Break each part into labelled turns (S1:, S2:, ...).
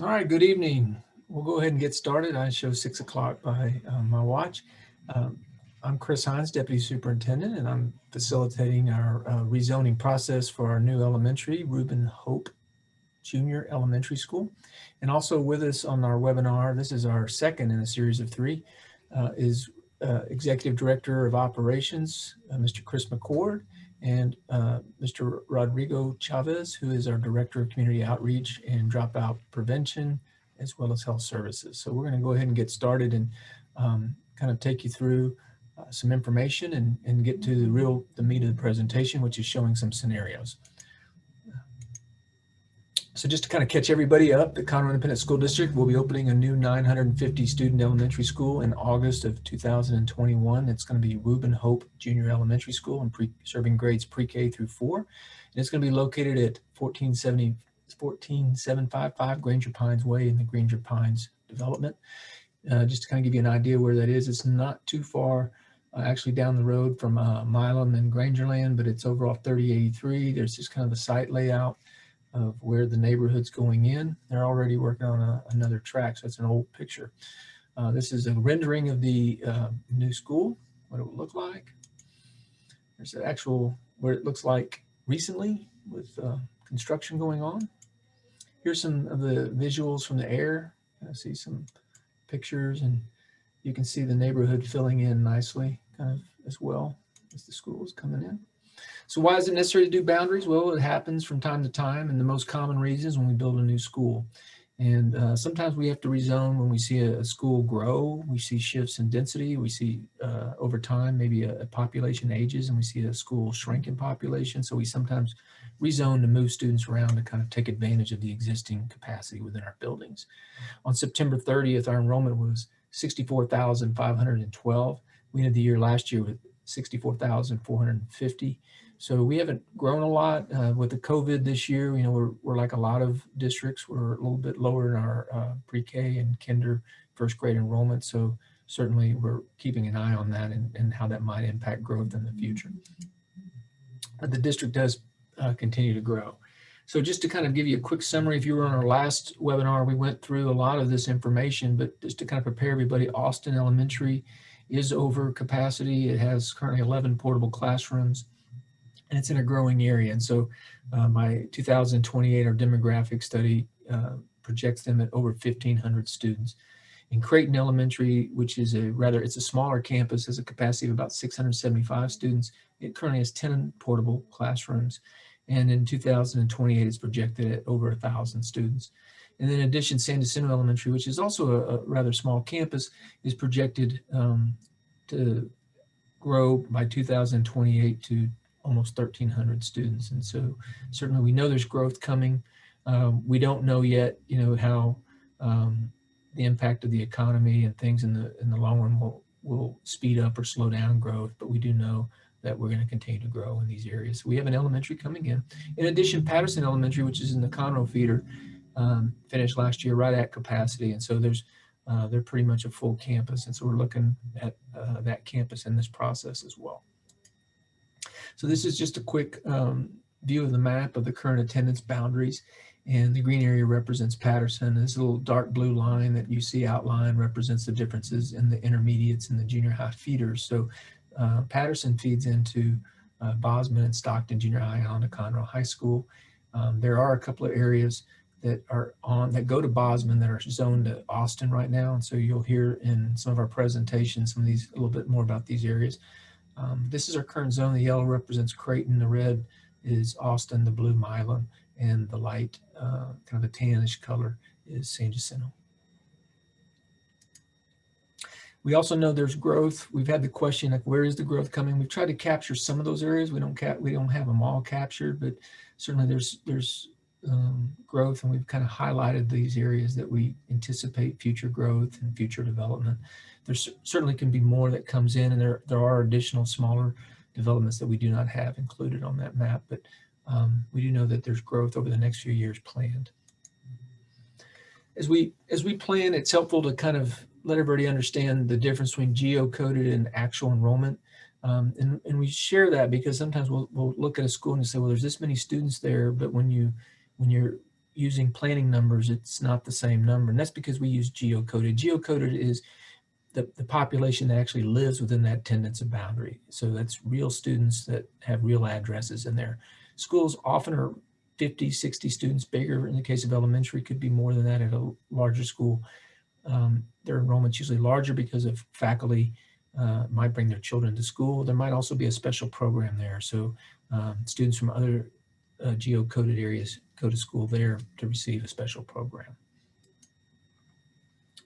S1: All right, good evening. We'll go ahead and get started. I show six o'clock by uh, my watch. Um, I'm Chris Hines, Deputy Superintendent, and I'm facilitating our uh, rezoning process for our new elementary, Reuben Hope Junior Elementary School. And also with us on our webinar, this is our second in a series of three, uh, is uh, Executive Director of Operations, uh, Mr. Chris McCord, and uh, Mr. Rodrigo Chavez, who is our Director of Community Outreach and Dropout Prevention, as well as Health Services. So we're going to go ahead and get started and um, kind of take you through uh, some information and, and get to the real, the meat of the presentation, which is showing some scenarios. So just to kind of catch everybody up, the Conroe Independent School District will be opening a new 950 student elementary school in August of 2021. It's going to be Reuben Hope Junior Elementary School and serving grades pre-K through four. And it's going to be located at 1470, 14755 Granger Pines Way in the Granger Pines development. Uh, just to kind of give you an idea where that is, it's not too far uh, actually down the road from uh, Milam and Grangerland, but it's over off 3083. There's just kind of a site layout of where the neighborhood's going in. They're already working on a, another track, so it's an old picture. Uh, this is a rendering of the uh, new school, what it would look like. There's an actual, what it looks like recently with uh, construction going on. Here's some of the visuals from the air. I see some pictures and you can see the neighborhood filling in nicely kind of as well as the school is coming in. So why is it necessary to do boundaries? Well, it happens from time to time, and the most common reason is when we build a new school. And uh, sometimes we have to rezone when we see a, school grow, we see shifts in density, we see uh, over time maybe a, a, population ages and we see a school shrink in population. So we sometimes rezone to move students around to kind of take advantage of the existing capacity within our buildings. On September 30th, our enrollment was 64,512. We ended the year last year with 64,450. So we haven't grown a lot uh, with the COVID this year. You know, we're, we're like a lot of districts. We're a little bit lower in our uh, pre-K and kinder first grade enrollment. So certainly we're keeping an eye on that and, and how that might impact growth in the future. But the district does uh, continue to grow. So just to kind of give you a quick summary, if you were on our last webinar, we went through a lot of this information, but just to kind of prepare everybody, Austin Elementary is over capacity. It has currently 11 portable classrooms and it's in a growing area. And so uh, by 2028, our demographic study uh, projects them at over 1,500 students. In Creighton Elementary, which is a rather, it's a smaller campus, has a capacity of about 675 students. It currently has 10 portable classrooms. And in 2028, it's projected at over 1,000 students. And then in addition, San Jacinto Elementary, which is also a, a rather small campus, is projected um, to grow by 2028 to almost 1,300 students. And so certainly we know there's growth coming. Um, we don't know yet, you know, how um, the impact of the economy and things in the in the long run will, will speed up or slow down growth, but we do know that we're going to continue to grow in these areas. We have an elementary coming in. In addition, Patterson Elementary, which is in the Conroe feeder, um, finished last year right at capacity. And so there's uh, they're pretty much a full campus. And so we're looking at uh, that campus in this process as well. So this is just a quick um, view of the map of the current attendance boundaries. And the green area represents Patterson. This little dark blue line that you see outlined represents the differences in the intermediates and the junior high feeders. So uh, Patterson feeds into uh, Bozman and Stockton Junior High to Conroe High School. Um, there are a couple of areas that are on that go to Bozman that are zoned to Austin right now. And so you'll hear in some of our presentations, some of these a little bit more about these areas. Um, this is our current zone. The yellow represents Creighton, the red is Austin, the blue Milam, and the light, uh, kind of a tannish color is San Jacinto. We also know there's growth. We've had the question like, where is the growth coming? We've tried to capture some of those areas. We don't cap, we don't have them all captured, but certainly there's there's um, growth, and we've kind of highlighted these areas that we anticipate future growth and future development there certainly can be more that comes in and there, there are additional smaller developments that we do not have included on that map, but um, we do know that there's growth over the next few years planned. As we, as we plan, it's helpful to kind of let everybody understand the difference between geocoded and actual enrollment. Um, and, and we share that because sometimes we'll, we'll look at a school and say, well, there's this many students there, but when you, when you're using planning numbers, it's not the same number. And that's because we use geocoded. Geocoded is the, the population that actually lives within that attendance boundary. So that's real students that have real addresses in there. Schools often are 50, 60 students bigger. In the case of elementary, could be more than that at a larger school. Um, their enrollment's usually larger because of faculty uh, might bring their children to school. There might also be a special program there. So um, students from other uh, geocoded areas go to school there to receive a special program.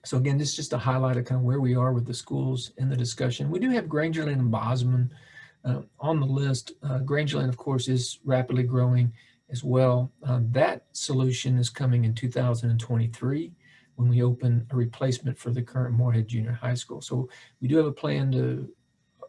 S1: So again, this is just a highlight of kind of where we are with the schools in the discussion. We do have Grangerland and Bozman uh, on the list. Uh, Grangerland, of course, is rapidly growing as well. Uh, that solution is coming in 2023 when we open a replacement for the current Moorhead Junior High School. So we do have a plan to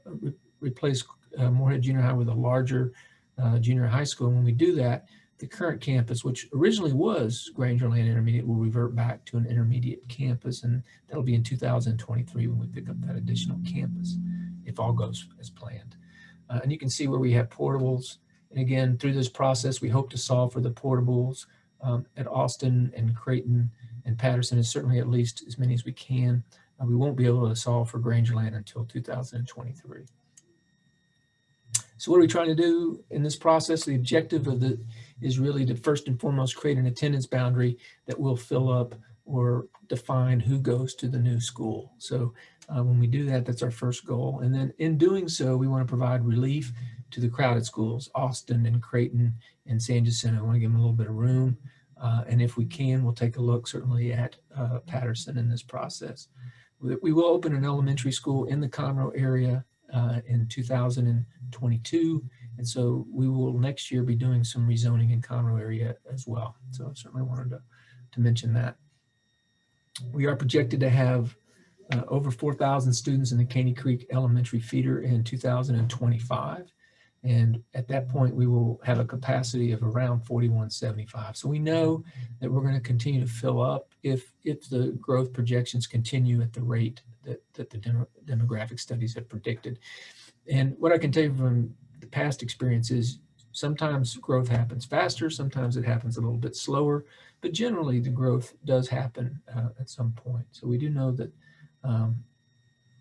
S1: uh, re replace uh, Moorhead Junior High with a larger uh, junior high school. And when we do that, the current campus, which originally was Grangerland Intermediate, will revert back to an intermediate campus. And that'll be in 2023 when we pick up that additional campus, if all goes as planned. Uh, and you can see where we have portables. And again, through this process, we hope to solve for the portables um, at Austin and Creighton and Patterson, and certainly at least as many as we can. Uh, we won't be able to solve for Grangerland until 2023. So what are we trying to do in this process? The objective of the is really to first and foremost create an attendance boundary that will fill up or define who goes to the new school. So uh, when we do that, that's our first goal. And then in doing so, we want to provide relief to the crowded schools, Austin and Creighton and San Jacinto. I want to give them a little bit of room. Uh, and if we can, we'll take a look certainly at uh, Patterson in this process. We will open an elementary school in the Conroe area uh, in 2022. And so we will next year be doing some rezoning in Conroe area as well. So I certainly wanted to, to mention that. We are projected to have uh, over 4,000 students in the Caney Creek Elementary feeder in 2025. And at that point, we will have a capacity of around 4175. So we know that we're going to continue to fill up if, if the growth projections continue at the rate that, that the demographic studies have predicted. And what I can tell you from past experiences, sometimes growth happens faster, sometimes it happens a little bit slower, but generally the growth does happen uh, at some point. So we do know that um,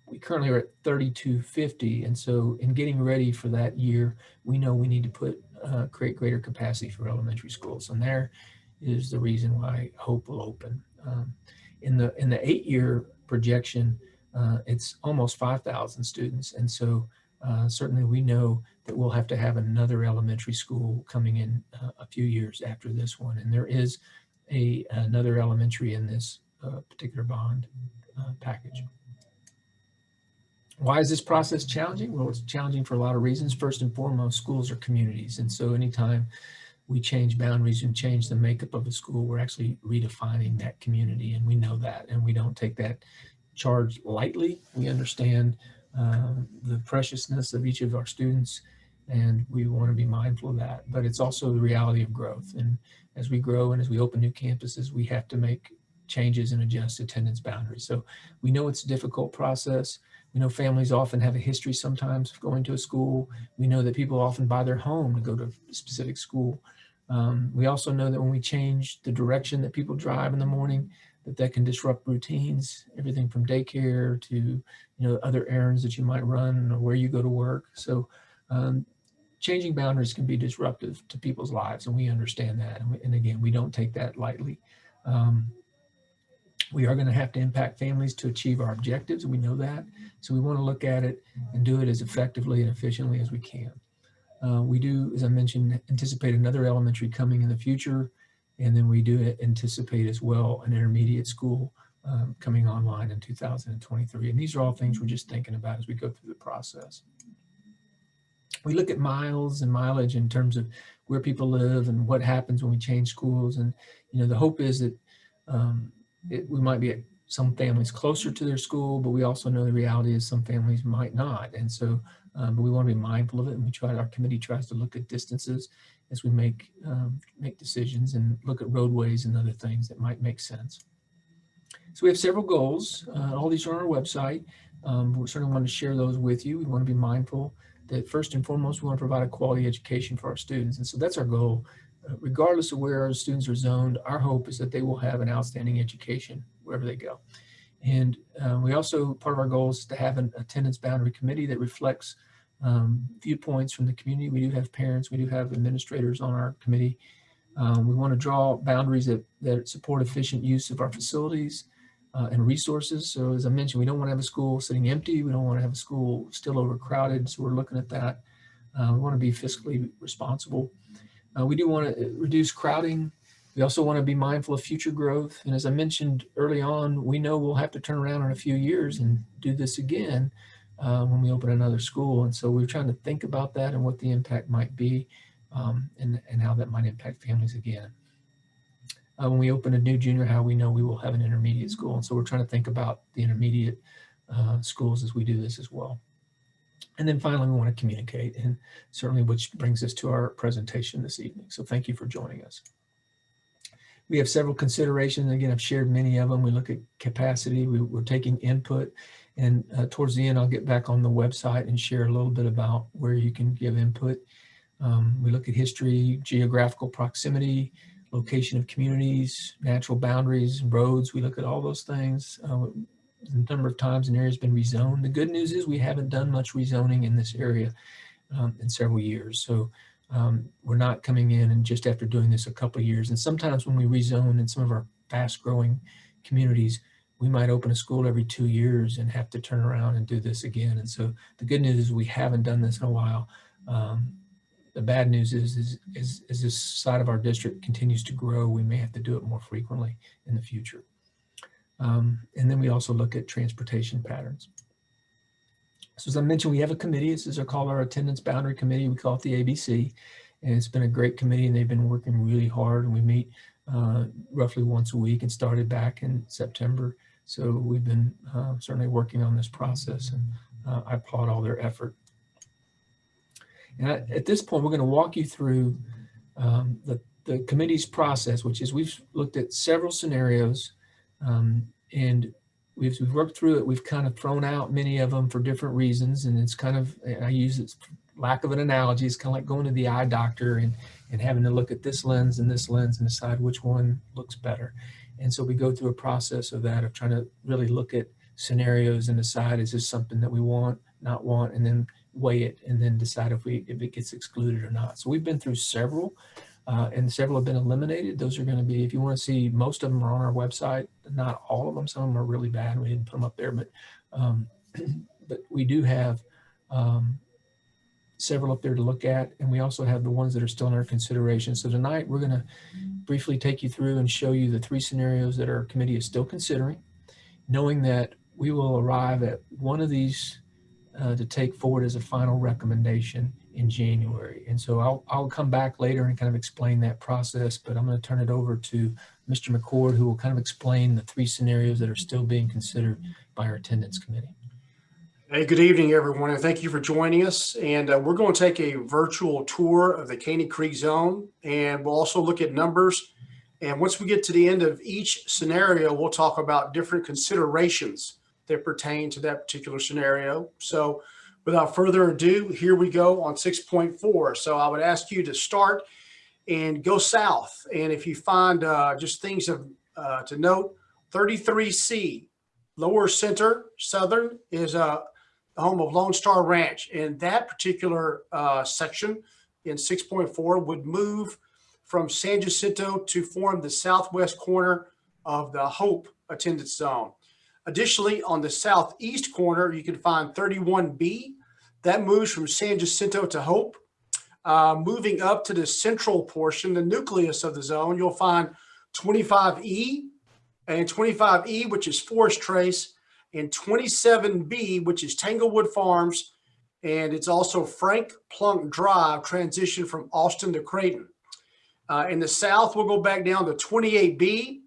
S1: we currently are at 3250. And so in getting ready for that year, we know we need to put uh, create greater capacity for elementary schools. And there is the reason why Hope will open. Um, in the in the eight year projection, uh, it's almost 5,000 students. And so uh, certainly we know that we'll have to have another elementary school coming in uh, a few years after this one. And there is a another elementary in this uh, particular bond uh, package. Why is this process challenging? Well, it's challenging for a lot of reasons. First and foremost, schools are communities. And so anytime we change boundaries and change the makeup of a school, we're actually redefining that community. And we know that, and we don't take that charge lightly. We understand um, the preciousness of each of our students, and we want to be mindful of that. But it's also the reality of growth. And as we grow and as we open new campuses, we have to make changes and adjust attendance boundaries. So we know it's a difficult process. We know families often have a history sometimes of going to a school. We know that people often buy their home to go to a specific school. Um, we also know that when we change the direction that people drive in the morning, that that can disrupt routines, everything from daycare to you know other errands that you might run or where you go to work. So um, changing boundaries can be disruptive to people's lives, and we understand that. And, we, and again, we don't take that lightly. Um, we are going to have to impact families to achieve our objectives, we know that. So we want to look at it and do it as effectively and efficiently as we can. Uh, we do, as I mentioned, anticipate another elementary coming in the future, and then we do anticipate as well an intermediate school um, coming online in 2023. And these are all things we're just thinking about as we go through the process. We look at miles and mileage in terms of where people live and what happens when we change schools. And, you know, the hope is that um, it, we might be at some families closer to their school, but we also know the reality is some families might not. And so, um, but we want to be mindful of it. And we try, our committee tries to look at distances as we make, um, make decisions and look at roadways and other things that might make sense. So we have several goals. Uh, all these are on our website. Um, we certainly want to share those with you. We want to be mindful that first and foremost, we want to provide a quality education for our students. And so that's our goal. Uh, regardless of where our students are zoned, our hope is that they will have an outstanding education wherever they go. And uh, we also, part of our goal is to have an attendance boundary committee that reflects um, viewpoints from the community. We do have parents, we do have administrators on our committee. Um, we want to draw boundaries that, that support efficient use of our facilities uh, and resources. So as I mentioned, we don't want to have a school sitting empty. We don't want to have a school still overcrowded. So we're looking at that. Uh, we want to be fiscally responsible. Uh, we do want to reduce crowding. We also want to be mindful of future growth. And as I mentioned early on, we know we'll have to turn around in a few years and do this again uh, when we open another school. And so we're trying to think about that and what the impact might be um, and, and how that might impact families again. Uh, when we open a new junior high, we know we will have an intermediate school. And so we're trying to think about the intermediate uh, schools as we do this as well. And then finally, we want to communicate and certainly which brings us to our presentation this evening. So thank you for joining us. We have several considerations. Again, I've shared many of them. We look at capacity, we, are taking input and uh, towards the end, I'll get back on the website and share a little bit about where you can give input. Um, we look at history, geographical proximity, location of communities, natural boundaries, roads. We look at all those things. Uh, a number of times an area has been rezoned. The good news is we haven't done much rezoning in this area um, in several years. So um, we're not coming in and just after doing this a couple of years. And sometimes when we rezone in some of our fast growing communities, we might open a school every two years and have to turn around and do this again. And so the good news is we haven't done this in a while. Um, the bad news is, is, is, as this side of our district continues to grow, we may have to do it more frequently in the future. Um, and then we also look at transportation patterns. So as I mentioned, we have a committee. This is called our attendance boundary committee. We call it the ABC. And it's been a great committee and they've been working really hard and we meet uh, roughly once a week and started back in September so we've been uh, certainly working on this process and uh, I applaud all their effort. And I, at this point, we're going to walk you through um, the, the committee's process, which is we've looked at several scenarios um, and we've, we've worked through it. We've kind of thrown out many of them for different reasons. And it's kind of, I use it lack of an analogy. It's kind of like going to the eye doctor and, and having to look at this lens and this lens and decide which one looks better. And so we go through a process of that, of trying to really look at scenarios and decide, is this something that we want, not want, and then weigh it and then decide if we if it gets excluded or not. So we've been through several uh, and several have been eliminated. Those are going to be, if you want to see, most of them are on our website, not all of them. Some of them are really bad. We didn't put them up there, but um, but we do have um, several up there to look at. And we also have the ones that are still in our consideration. So tonight we're going to briefly take you through and show you the three scenarios that our committee is still considering, knowing that we will arrive at one of these uh, to take forward as a final recommendation in January. And so I'll, I'll come back later and kind of explain that process, but I'm going to turn it over to Mr. McCord, who will kind of explain the three scenarios that are still being considered by our attendance committee.
S2: Hey, good evening, everyone, and thank you for joining us. And uh, we're going to take a virtual tour of the Caney Creek Zone, and we'll also look at numbers. And once we get to the end of each scenario, we'll talk about different considerations that pertain to that particular scenario. So without further ado, here we go on 6.4. So I would ask you to start and go south. And if you find uh, just things of, uh, to note, 33C, lower center, southern, is a uh, home of Lone Star Ranch. And that particular uh, section in 6.4 would move from San Jacinto to form the southwest corner of the Hope attendance zone. Additionally, on the southeast corner, you can find 31B. That moves from San Jacinto to Hope. Uh, moving up to the central portion, the nucleus of the zone, you'll find 25E and 25E, which is Forest Trace, in 27B, which is Tanglewood Farms, and it's also Frank Plunk Drive transition from Austin to Creighton. Uh, in the south, we'll go back down to 28B,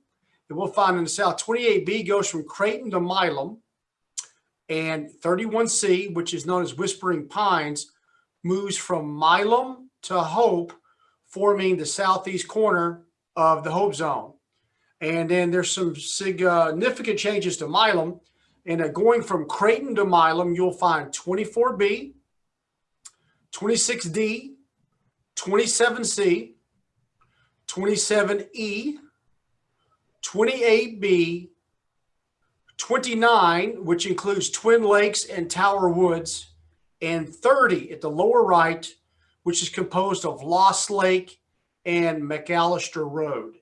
S2: and we'll find in the south, 28B goes from Creighton to Milam, and 31C, which is known as Whispering Pines, moves from Milam to Hope, forming the southeast corner of the Hope Zone. And then there's some significant changes to Milam. And uh, going from Creighton to Milam, you'll find 24B, 26D, 27C, 27E, 28B, 29, which includes Twin Lakes and Tower Woods, and 30 at the lower right, which is composed of Lost Lake and McAllister Road.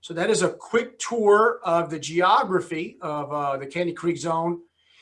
S2: So that is a quick tour of the geography of uh, the Caney Creek Zone.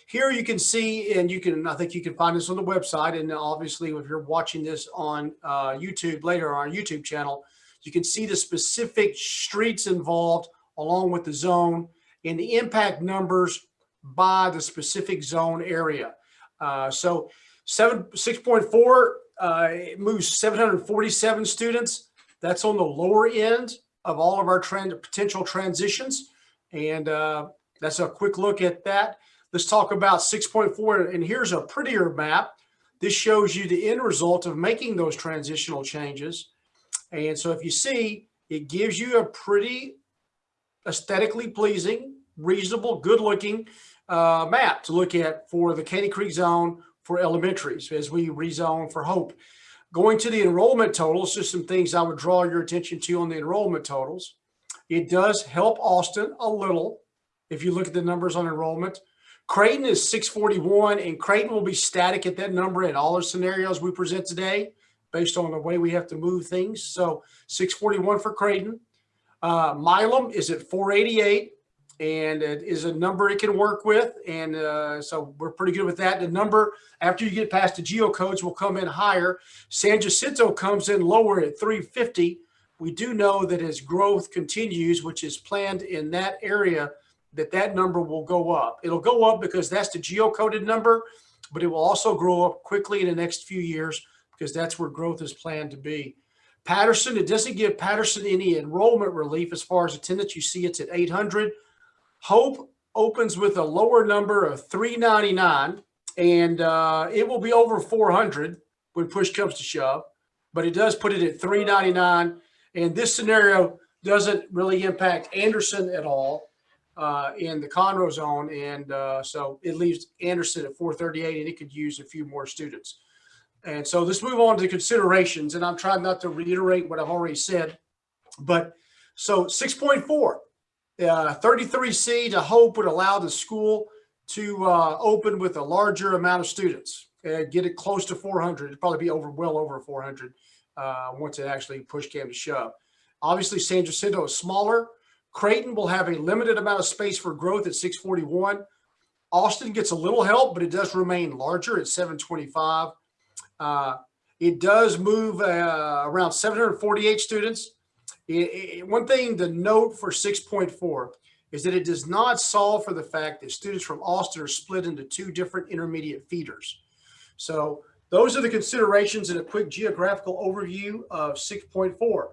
S2: Here you can see, and you can, I think you can find this on the website. And obviously, if you're watching this on uh, YouTube later on our YouTube channel, you can see the specific streets involved along with the zone and the impact numbers by the specific zone area. Uh, so seven, 6.4 uh, moves 747 students. That's on the lower end of all of our trend potential transitions. And uh, that's a quick look at that. Let's talk about 6.4. And here's a prettier map. This shows you the end result of making those transitional changes. And so if you see, it gives you a pretty aesthetically pleasing, reasonable, good looking uh, map to look at for the Caney Creek zone for elementaries as we rezone for Hope. Going to the enrollment totals, just some things I would draw your attention to on the enrollment totals. It does help Austin a little if you look at the numbers on enrollment. Creighton is 641 and Creighton will be static at that number in all the scenarios we present today based on the way we have to move things. So 641 for Creighton. Uh, Milam is at 488 and it is a number it can work with. And uh, so we're pretty good with that. The number after you get past the geocodes will come in higher. San Jacinto comes in lower at 350. We do know that as growth continues, which is planned in that area, that that number will go up. It'll go up because that's the geocoded number, but it will also grow up quickly in the next few years because that's where growth is planned to be. Patterson, it doesn't give Patterson any enrollment relief as far as attendance. You see it's at 800. Hope opens with a lower number of 399 and uh, it will be over 400 when push comes to shove, but it does put it at 399. And this scenario doesn't really impact Anderson at all uh, in the Conroe zone. And uh, so it leaves Anderson at 438 and it could use a few more students. And so let's move on to considerations. And I'm trying not to reiterate what I've already said, but so 6.4, uh, 33C to Hope would allow the school to uh, open with a larger amount of students and get it close to 400. It'd probably be over, well over 400 uh, once it actually push came to shove. Obviously, San Jacinto is smaller. Creighton will have a limited amount of space for growth at 641. Austin gets a little help, but it does remain larger at 725. Uh, it does move uh, around 748 students. It, it, one thing to note for 6.4 is that it does not solve for the fact that students from Austin are split into two different intermediate feeders. So those are the considerations in a quick geographical overview of 6.4.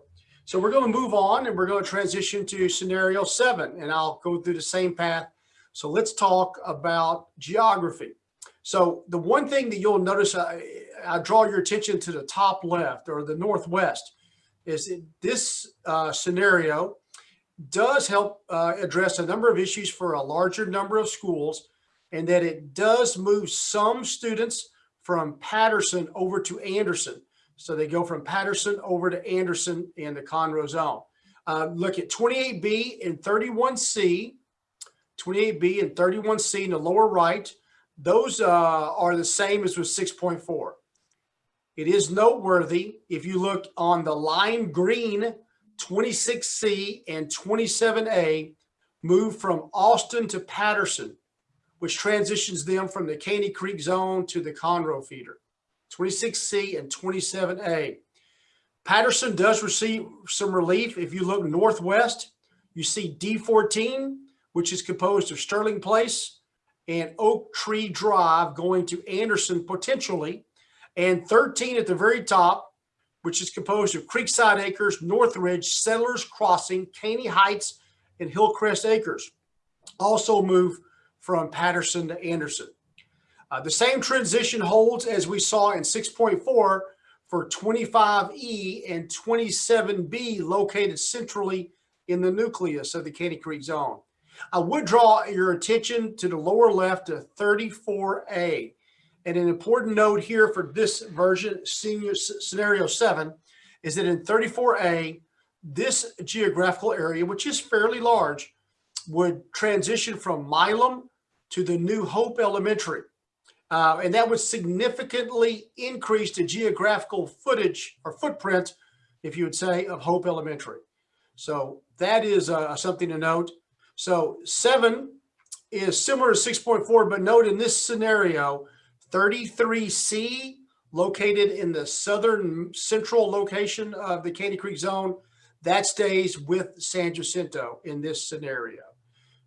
S2: So we're going to move on and we're going to transition to scenario seven and I'll go through the same path. So let's talk about geography. So the one thing that you'll notice, I, I draw your attention to the top left or the Northwest is that this uh, scenario does help uh, address a number of issues for a larger number of schools and that it does move some students from Patterson over to Anderson. So they go from Patterson over to Anderson in the Conroe zone. Uh, look at 28B and 31C, 28B and 31C in the lower right. Those uh, are the same as with 6.4. It is noteworthy if you look on the lime green 26C and 27A move from Austin to Patterson, which transitions them from the Caney Creek zone to the Conroe feeder. 26C and 27A. Patterson does receive some relief. If you look northwest, you see D14, which is composed of Sterling Place and Oak Tree Drive going to Anderson potentially, and 13 at the very top, which is composed of Creekside Acres, Northridge, Settlers Crossing, Caney Heights, and Hillcrest Acres. Also move from Patterson to Anderson. Uh, the same transition holds as we saw in 6.4 for 25E and 27B located centrally in the nucleus of the Caney Creek zone. I would draw your attention to the lower left of 34A. And an important note here for this version, senior scenario seven, is that in 34A, this geographical area, which is fairly large, would transition from Milam to the new Hope Elementary. Uh, and that would significantly increase the geographical footage or footprint, if you would say, of Hope Elementary. So that is uh, something to note. So seven is similar to 6.4, but note in this scenario, 33C located in the southern central location of the Caney Creek zone, that stays with San Jacinto in this scenario.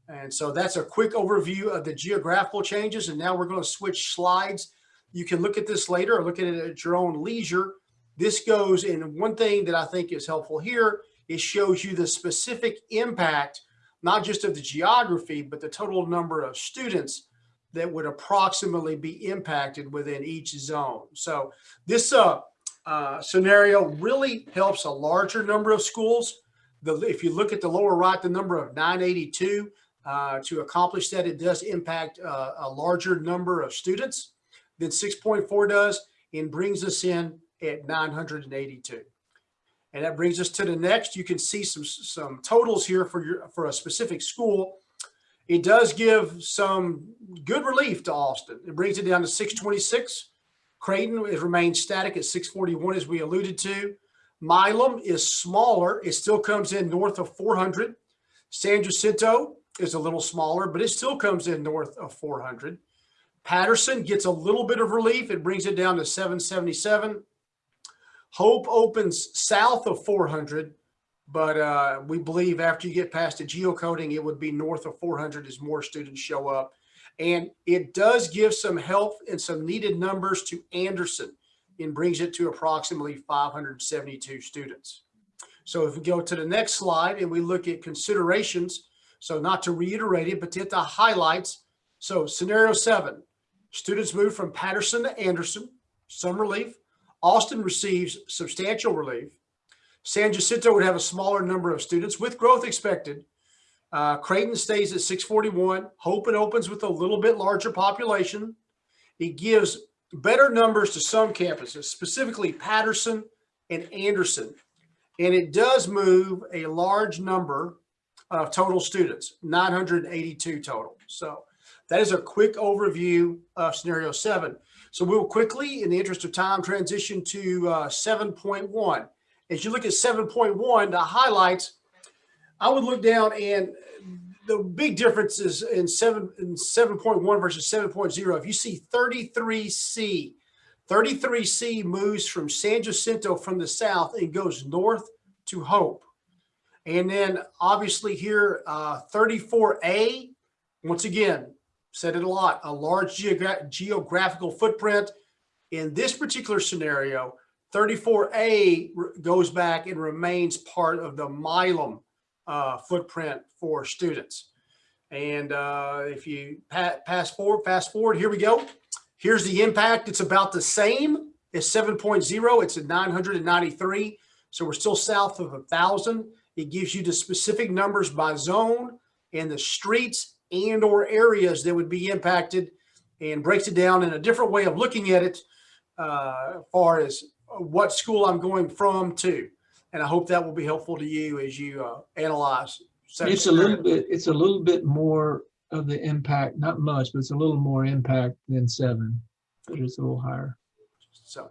S2: And so that's a quick overview of the geographical changes. And now we're going to switch slides. You can look at this later or look at it at your own leisure. This goes in one thing that I think is helpful here. It shows you the specific impact, not just of the geography, but the total number of students that would approximately be impacted within each zone. So this uh, uh, scenario really helps a larger number of schools. The, if you look at the lower right, the number of 982, uh, to accomplish that, it does impact uh, a larger number of students than 6.4 does and brings us in at 982. And that brings us to the next. You can see some, some totals here for your, for a specific school. It does give some good relief to Austin. It brings it down to 626. Creighton it remains static at 641 as we alluded to. Milam is smaller. It still comes in north of 400. San Jacinto is a little smaller, but it still comes in north of 400. Patterson gets a little bit of relief. It brings it down to 777. Hope opens south of 400, but uh, we believe after you get past the geocoding, it would be north of 400 as more students show up. And it does give some help and some needed numbers to Anderson and brings it to approximately 572 students. So if we go to the next slide and we look at considerations, so not to reiterate it, but to hit the highlights. So scenario seven, students move from Patterson to Anderson, some relief. Austin receives substantial relief. San Jacinto would have a smaller number of students with growth expected. Uh, Creighton stays at 641. Hope and opens with a little bit larger population. It gives better numbers to some campuses, specifically Patterson and Anderson. And it does move a large number of total students, 982 total. So that is a quick overview of scenario seven. So we will quickly, in the interest of time, transition to uh, 7.1. As you look at 7.1, the highlights, I would look down and the big difference is in 7 in 7.1 versus 7.0. If you see 33C, 33C moves from San Jacinto from the south and goes north to Hope. And then obviously here, uh, 34A, once again, said it a lot, a large geogra geographical footprint. In this particular scenario, 34A goes back and remains part of the Milam uh, footprint for students. And uh, if you pa pass forward, fast forward, here we go. Here's the impact. It's about the same as 7.0. It's at 993. So we're still south of a thousand. It gives you the specific numbers by zone and the streets and or areas that would be impacted and breaks it down in a different way of looking at it uh, as far as what school I'm going from to. And I hope that will be helpful to you as you uh, analyze.
S1: It's a little bit, it's a little bit more of the impact, not much, but it's a little more impact than seven. But it's a little higher.
S2: So,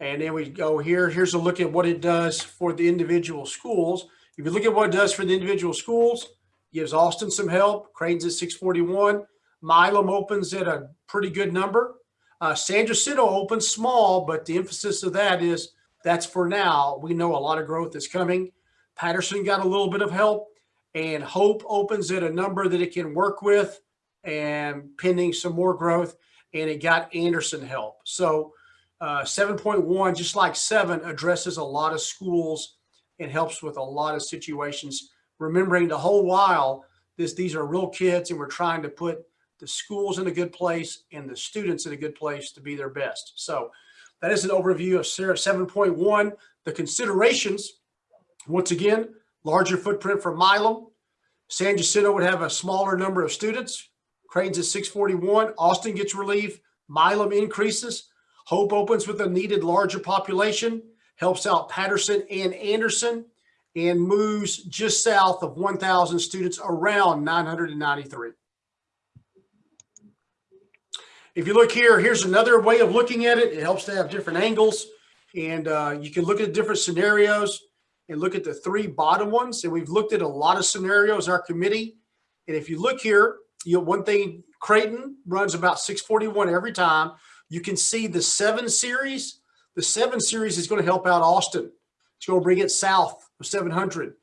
S2: and then we go here. Here's a look at what it does for the individual schools. If you look at what it does for the individual schools, gives Austin some help. Creighton's at 641. Milam opens at a pretty good number. Uh, San Jacinto opens small, but the emphasis of that is that's for now. We know a lot of growth is coming. Patterson got a little bit of help and Hope opens at a number that it can work with and pending some more growth. And it got Anderson help. So uh, 7.1, just like seven, addresses a lot of schools and helps with a lot of situations. Remembering the whole while, this these are real kids and we're trying to put the schools in a good place and the students in a good place to be their best. So that is an overview of 7.1. The considerations, once again, larger footprint for Milam. San Jacinto would have a smaller number of students. Creighton's at 641. Austin gets relief. Milam increases. Hope opens with a needed larger population, helps out Patterson and Anderson, and moves just south of 1,000 students around 993. If you look here, here's another way of looking at it. It helps to have different angles and uh, you can look at different scenarios and look at the three bottom ones. And we've looked at a lot of scenarios our committee. And if you look here, you know, one thing, Creighton runs about 641 every time. You can see the seven series. The seven series is going to help out Austin. It's going to bring it south of 700.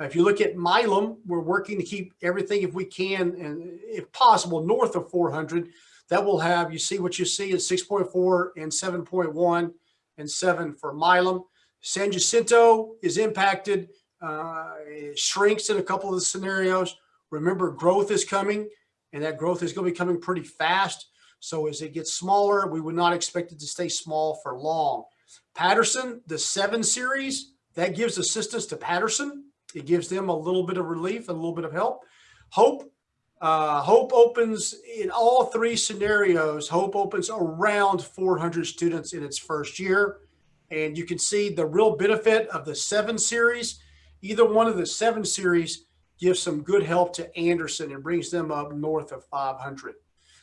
S2: If you look at Milam, we're working to keep everything, if we can, and if possible, north of 400. That will have, you see what you see is 6.4 and 7.1 and 7 for Milam. San Jacinto is impacted, uh, it shrinks in a couple of the scenarios. Remember, growth is coming, and that growth is going to be coming pretty fast. So as it gets smaller, we would not expect it to stay small for long. Patterson, the 7 series, that gives assistance to Patterson. It gives them a little bit of relief, and a little bit of help. Hope, uh, Hope opens in all three scenarios. Hope opens around 400 students in its first year. And you can see the real benefit of the seven series. Either one of the seven series gives some good help to Anderson and brings them up north of 500.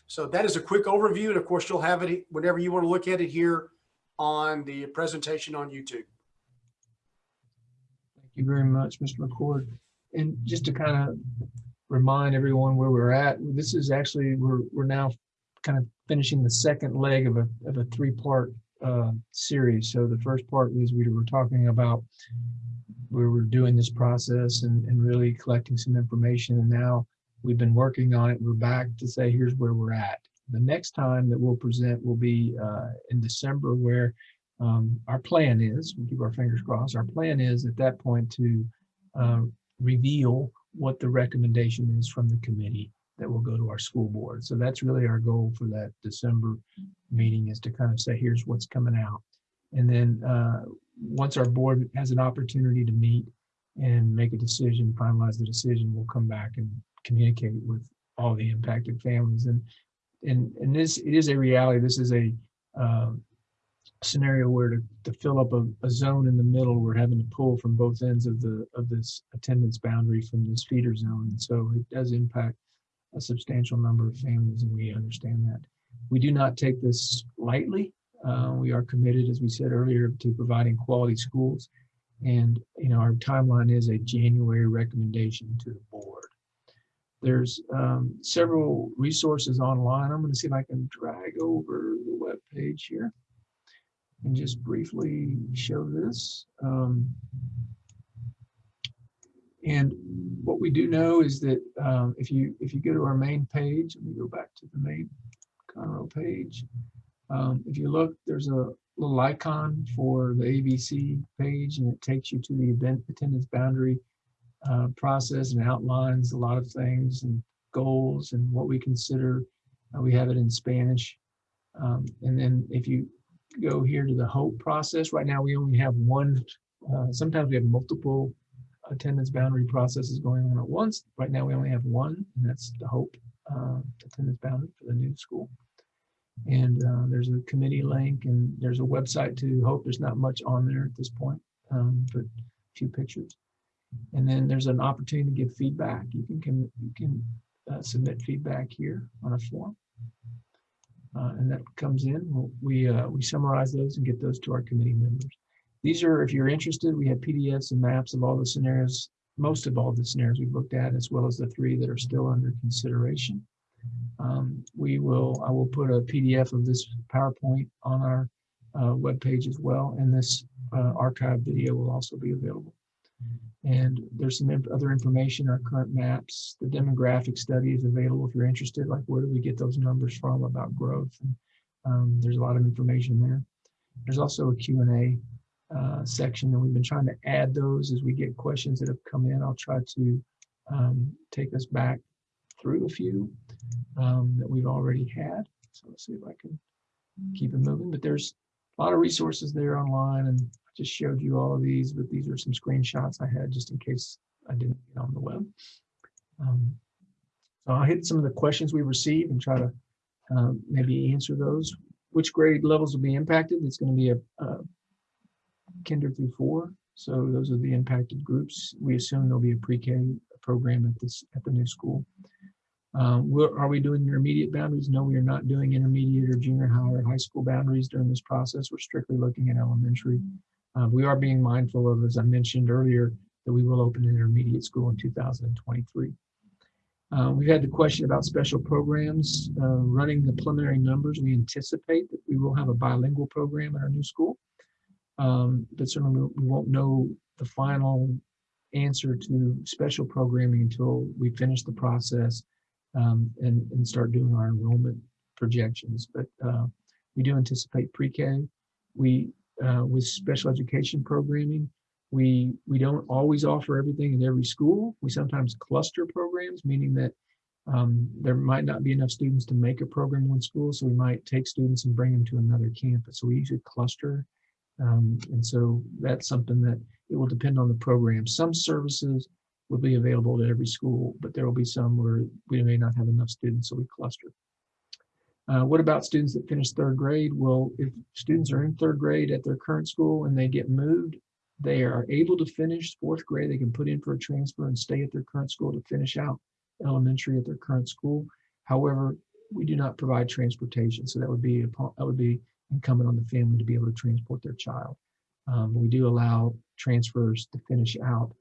S2: So that is a quick overview. And of course, you'll have it whenever you want to look at it here on the presentation on YouTube.
S1: Thank you very much, Mr. McCord. And just to kind of remind everyone where we're at, this is actually, we're, we're now kind of finishing the second leg of a, of a three-part uh, series. So the first part was we were talking about where we're doing this process and, and really collecting some information. And now we've been working on it. We're back to say, here's where we're at. The next time that we'll present will be uh, in December where um, our plan is, we keep our fingers crossed, our plan is at that point to uh, reveal what the recommendation is from the committee that will go to our school board. So that's really our goal for that December meeting is to kind of say, here's what's coming out. And then uh, once our board has an opportunity to meet and make a decision, finalize the decision, we'll come back and communicate with all the impacted families. And and and this it is a reality. This is a um, scenario where to, to fill up a, a, zone in the middle, we're having to pull from both ends of the of this attendance boundary from this feeder zone. And so it does impact a substantial number of families, and we understand that. We do not take this lightly. Uh, we are committed, as we said earlier, to providing quality schools. And you know, our timeline is a January recommendation to the board. There's um, several resources online. I'm going to see if I can drag over the web page here and just briefly show this. Um, and what we do know is that um, if you if you go to our main page, let me go back to the main Conroe page. Um, if you look, there's a little icon for the ABC page, and it takes you to the event attendance boundary uh, process and outlines a lot of things and goals and what we consider. Uh, we have it in Spanish. Um, and then if you go here to the hope process, right now we only have one. Uh, sometimes we have multiple attendance boundary processes going on at once. Right now we only have one, and that's the hope uh, attendance boundary for the new school. And uh, there's a committee link and there's a website to hope. There's not much on there at this point, um, but a few pictures. And then there's an opportunity to give feedback. You can, can you can uh, submit feedback here on a form. Uh, and that comes in. We uh, we summarize those and get those to our committee members. These are, if you're interested, we have PDFs and maps of all the scenarios, most of all the scenarios we've looked at, as well as the three that are still under consideration. Um, we will, I will put a PDF of this PowerPoint on our uh, webpage as well, and this uh, archive video will also be available. And there's some other information, our current maps, the demographic study is available if you're interested, like where do we get those numbers from about growth? And, um, there's a lot of information there. There's also a Q&A uh, section, and we've been trying to add those as we get questions that have come in. I'll try to um, take us back through a few um, that we've already had. So let's see if I can keep it moving. But there's a lot of resources there online, and just showed you all of these, but these are some screenshots I had just in case I didn't get on the web. Um, so I'll hit some of the questions we received and try to um, maybe answer those. Which grade levels will be impacted? It's going to be a, a kinder through four. So those are the impacted groups. We assume there'll be a pre-K program at this at the new school. Um, are we doing intermediate boundaries? No, we are not doing intermediate or junior high or high school boundaries during this process. We're strictly looking at elementary. Uh, we are being mindful of, as I mentioned earlier, that we will open an intermediate school in 2023. Uh, we've had the question about special programs. Uh, running the preliminary numbers, we anticipate that we will have a bilingual program at our new school. Um, but certainly we won't know the final answer to special programming until we finish the process um, and, and start doing our enrollment projections. But uh, we do anticipate pre-K. We, uh, with special education programming, we, we don't always offer everything in every school. We sometimes cluster programs, meaning that um, there might not be enough students to make a program in one school, so we might take students and bring them to another campus. So we usually cluster. Um, and so that's something that it will depend on the program. Some services will be available at every school, but there will be some where we may not have enough students, so we cluster. Uh, what about students that finish third grade? Well, if students are in third grade at their current school and they get moved, they are able to finish fourth grade. They can put in for a transfer and stay at their current school to finish out elementary at their current school. However, we do not provide transportation, so that would be that would be incumbent on the family to be able to transport their child. Um, we do allow transfers to finish out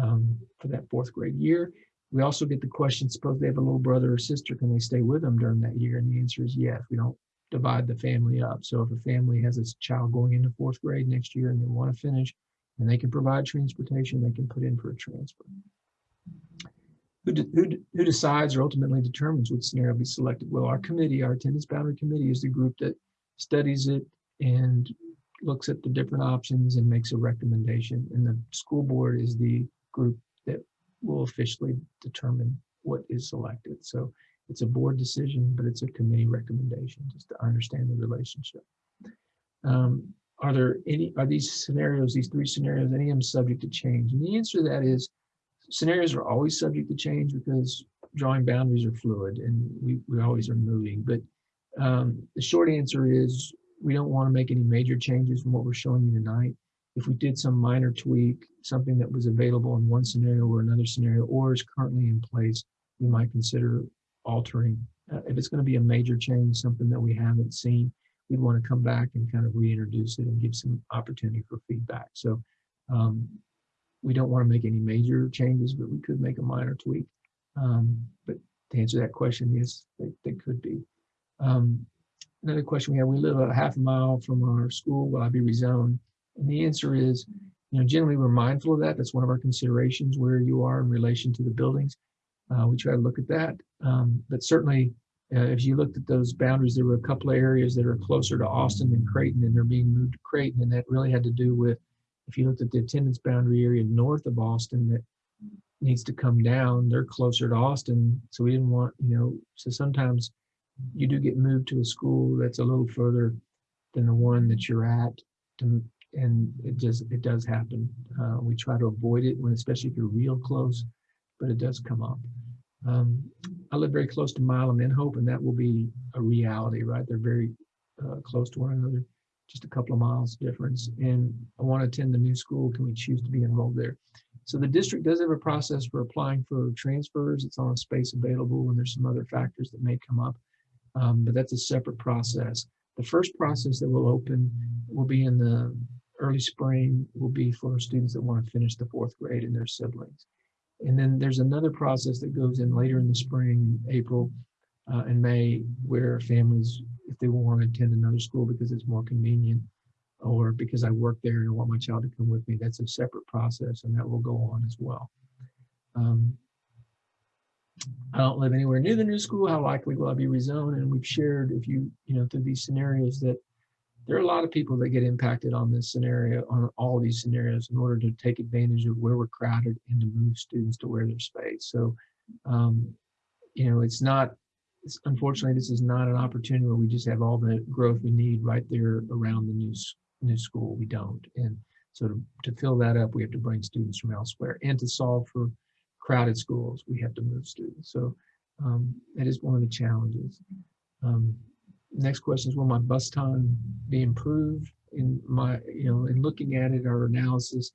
S1: um, for that fourth grade year. We also get the question, suppose they have a little brother or sister, can they stay with them during that year? And the answer is yes. We don't divide the family up. So if a family has a child going into fourth grade next year and they want to finish and they can provide transportation, they can put in for a transfer. Who, de who, de who decides or ultimately determines which scenario be selected? Well, our committee, our attendance boundary committee is the group that studies it and looks at the different options and makes a recommendation. And the school board is the group will officially determine what is selected. So it's a board decision, but it's a committee recommendation just to understand the relationship. Um, are there any, are these scenarios, these three scenarios, any of them subject to change? And the answer to that is scenarios are always subject to change because drawing boundaries are fluid and we, we always are moving. But um, the short answer is we don't want to make any major changes from what we're showing you tonight. If we did some minor tweak, something that was available in one scenario or another scenario or is currently in place, we might consider altering. Uh, if it's going to be a major change, something that we haven't seen, we'd want to come back and kind of reintroduce it and give some opportunity for feedback. So um, we don't want to make any major changes, but we could make a minor tweak. Um, but to answer that question, yes, they, they could be. Um, another question we have, we live a half a mile from our school, will I be rezoned? And the answer is, you know, generally we're mindful of that. That's one of our considerations where you are in relation to the buildings. Uh, we try to look at that. Um, but certainly, uh, if you looked at those boundaries, there were a couple of areas that are closer to Austin than Creighton, and they're being moved to Creighton. And that really had to do with, if you looked at the attendance boundary area north of Austin that needs to come down, they're closer to Austin. So we didn't want, you know, so sometimes you do get moved to a school that's a little further than the one that you're at to, and it just it does happen. Uh, we try to avoid it when especially if you're real close but it does come up. Um, i live very close to milam and hope and that will be a reality right? They're very uh, close to one another just a couple of miles difference. And i want to attend the new school can we choose to be enrolled there? So the district does have a process for applying for transfers. It's on space available and there's some other factors that may come up. Um, but that's a separate process. The first process that will open will be in the early spring, will be for students that want to finish the fourth grade and their siblings. And then there's another process that goes in later in the spring, April uh, and May, where families, if they want to attend another school because it's more convenient, or because I work there and I want my child to come with me, that's a separate process and that will go on as well. Um, I don't live anywhere near the new school. How likely will I be rezoned? And we've shared, if you, you know, through these scenarios that there are a lot of people that get impacted on this scenario, on all these scenarios in order to take advantage of where we're crowded and to move students to where there's space. So, um, you know, it's not, it's, unfortunately, this is not an opportunity where we just have all the growth we need right there around the new, new school. We don't. And so to, to fill that up, we have to bring students from elsewhere and to solve for crowded schools, we have to move students. So um, that is one of the challenges. Um, next question is, will my bus time be improved? In my, you know, in looking at it, our analysis,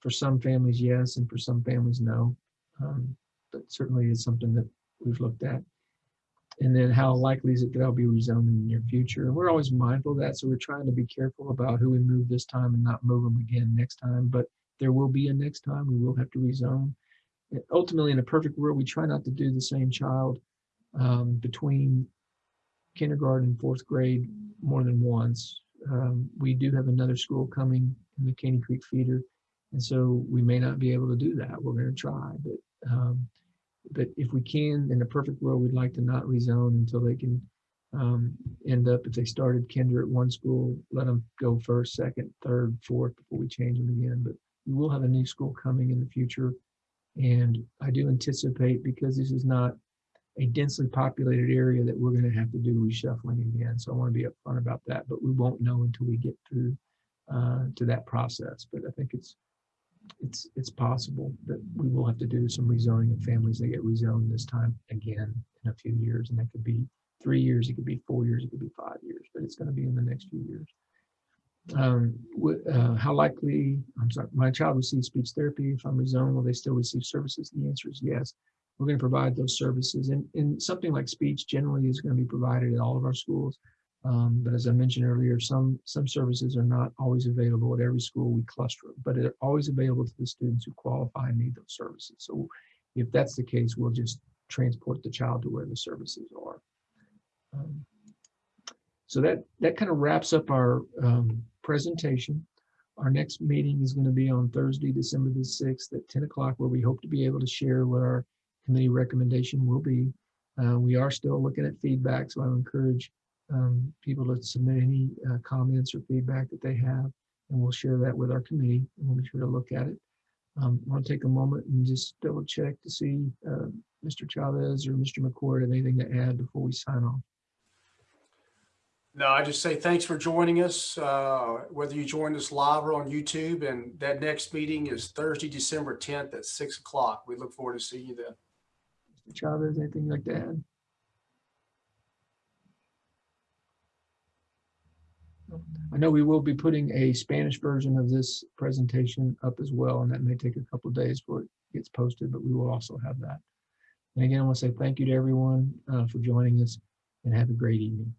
S1: for some families, yes, and for some families, no. Um, but certainly it's something that we've looked at. And then how likely is it that I'll be rezoned in the near future? And we're always mindful of that, so we're trying to be careful about who we move this time and not move them again next time. But there will be a next time. We will have to rezone. And Ultimately, in a perfect world, we try not to do the same child um, between kindergarten and fourth grade more than once. Um, we do have another school coming in the Caney Creek feeder, and so we may not be able to do that. We're going to try, but um, but if we can, in a perfect world, we'd like to not rezone until they can um, end up, if they started kinder at one school, let them go first, second, third, fourth before we change them again. But we will have a new school coming in the future. And I do anticipate, because this is not a densely populated area, that we're going to have to do reshuffling again. So I want to be upfront about that, but we won't know until we get through uh, to that process. But I think it's it's it's possible that we will have to do some rezoning of families that get rezoned this time again in a few years, and that could be three years, it could be four years, it could be five years, but it's going to be in the next few years. Um, uh, how likely? I'm sorry, my child receives speech therapy. If I'm rezoned, will they still receive services? The answer is yes. We're going to provide those services, and and something like speech generally is going to be provided at all of our schools. Um, but as I mentioned earlier, some some services are not always available at every school. We cluster but they're always available to the students who qualify and need those services. So if that's the case, we'll just transport the child to where the services are. Um, so that that kind of wraps up our um, presentation. Our next meeting is going to be on Thursday, December the 6th at 10 o'clock, where we hope to be able to share what our committee recommendation will be. Uh, we are still looking at feedback, so I encourage um, people to submit any uh, comments or feedback that they have, and we'll share that with our committee, and we'll be sure to look at it. Um, I want to take a moment and just double check to see uh, Mr. Chavez or Mr. McCord have anything to add before we sign off.
S2: No, I just say thanks for joining us, uh, whether you joined us live or on YouTube. And that next meeting is Thursday, December 10th at 6 o'clock. We look forward to seeing you then.
S1: Chavez, anything you'd like to add? I know we will be putting a Spanish version of this presentation up as well, and that may take a couple days before it gets posted, but we will also have that. And again, I want to say thank you to everyone uh, for joining us and have a great evening.